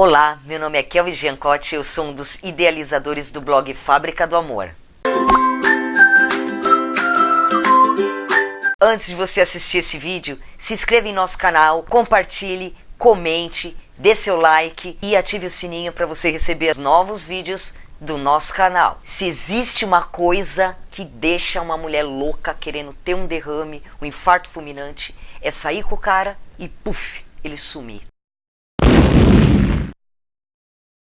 Olá, meu nome é Kelvin Giancotti, eu sou um dos idealizadores do blog Fábrica do Amor. Antes de você assistir esse vídeo, se inscreva em nosso canal, compartilhe, comente, dê seu like e ative o sininho para você receber os novos vídeos do nosso canal. Se existe uma coisa que deixa uma mulher louca querendo ter um derrame, um infarto fulminante, é sair com o cara e puf, ele sumir.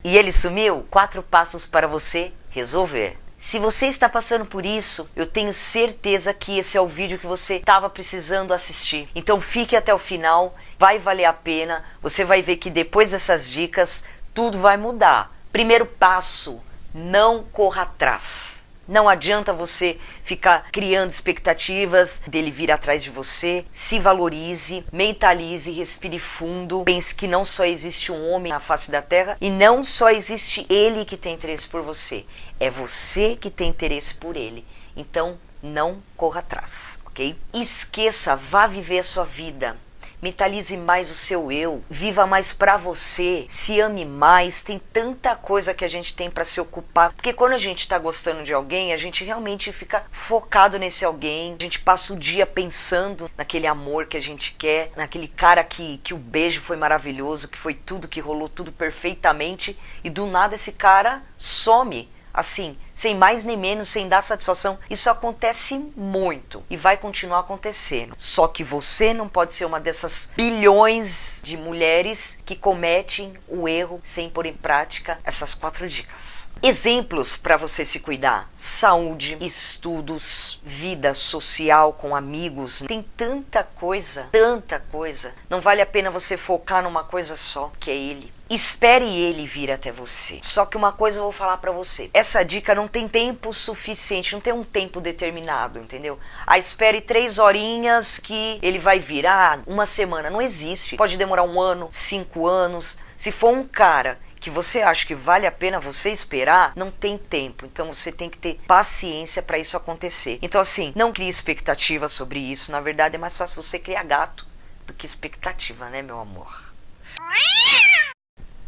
E ele sumiu? Quatro passos para você resolver. Se você está passando por isso, eu tenho certeza que esse é o vídeo que você estava precisando assistir. Então fique até o final, vai valer a pena. Você vai ver que depois dessas dicas, tudo vai mudar. Primeiro passo, não corra atrás. Não adianta você ficar criando expectativas dele vir atrás de você. Se valorize, mentalize, respire fundo. Pense que não só existe um homem na face da terra e não só existe ele que tem interesse por você. É você que tem interesse por ele. Então, não corra atrás, ok? Esqueça, vá viver a sua vida mentalize mais o seu eu, viva mais para você, se ame mais. Tem tanta coisa que a gente tem para se ocupar, porque quando a gente está gostando de alguém, a gente realmente fica focado nesse alguém. A gente passa o dia pensando naquele amor que a gente quer, naquele cara que que o beijo foi maravilhoso, que foi tudo que rolou tudo perfeitamente. E do nada esse cara some. Assim, sem mais nem menos, sem dar satisfação. Isso acontece muito e vai continuar acontecendo. Só que você não pode ser uma dessas bilhões de mulheres que cometem o erro sem pôr em prática essas quatro dicas. Exemplos para você se cuidar: saúde, estudos, vida social com amigos. Tem tanta coisa, tanta coisa. Não vale a pena você focar numa coisa só, que é ele. Espere ele vir até você. Só que uma coisa eu vou falar para você. Essa dica não tem tempo suficiente, não tem um tempo determinado, entendeu? Ah, espere três horinhas que ele vai vir. Ah, uma semana. Não existe. Pode demorar um ano, cinco anos. Se for um cara que você acha que vale a pena você esperar, não tem tempo. Então você tem que ter paciência para isso acontecer. Então assim, não crie expectativa sobre isso. Na verdade é mais fácil você criar gato do que expectativa, né, meu amor?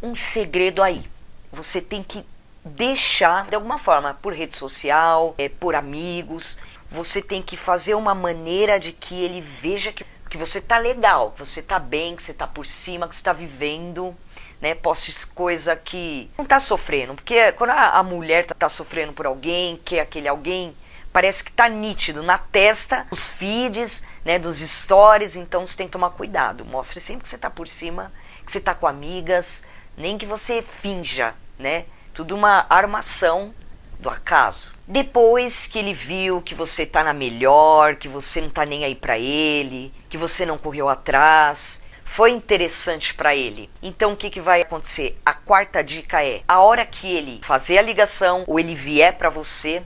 Um segredo aí. Você tem que deixar de alguma forma por rede social, é, por amigos. Você tem que fazer uma maneira de que ele veja que, que você tá legal, que você tá bem, que você tá por cima, que você tá vivendo, né? Poste coisa que não tá sofrendo, porque quando a, a mulher tá, tá sofrendo por alguém, que aquele alguém parece que tá nítido na testa, os feeds, né, dos stories, então você tem que tomar cuidado. Mostre sempre que você tá por cima, que você tá com amigas, nem que você finja, né? Tudo uma armação do acaso. Depois que ele viu que você tá na melhor, que você não tá nem aí para ele, que você não correu atrás, foi interessante para ele. Então o que, que vai acontecer? A quarta dica é: a hora que ele fazer a ligação ou ele vier para você,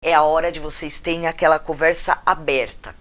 é a hora de vocês terem aquela conversa aberta.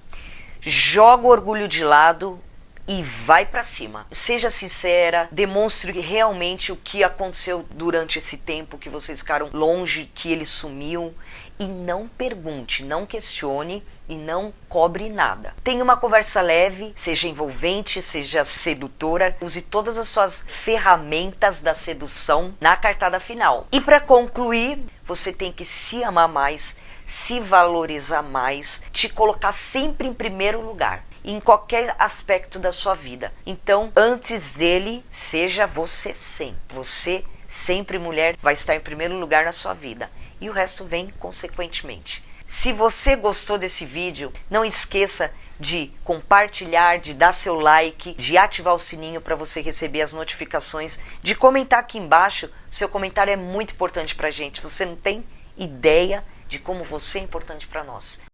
Joga o orgulho de lado, e vai para cima. Seja sincera, demonstre realmente o que aconteceu durante esse tempo que vocês ficaram longe, que ele sumiu e não pergunte, não questione e não cobre nada. Tenha uma conversa leve, seja envolvente, seja sedutora, use todas as suas ferramentas da sedução na cartada final. E para concluir, você tem que se amar mais, se valorizar mais, te colocar sempre em primeiro lugar em qualquer aspecto da sua vida. Então, antes dele, seja você sempre. Você sempre mulher vai estar em primeiro lugar na sua vida e o resto vem consequentemente. Se você gostou desse vídeo, não esqueça de compartilhar, de dar seu like, de ativar o sininho para você receber as notificações, de comentar aqui embaixo. Seu comentário é muito importante para a gente. Você não tem ideia de como você é importante para nós.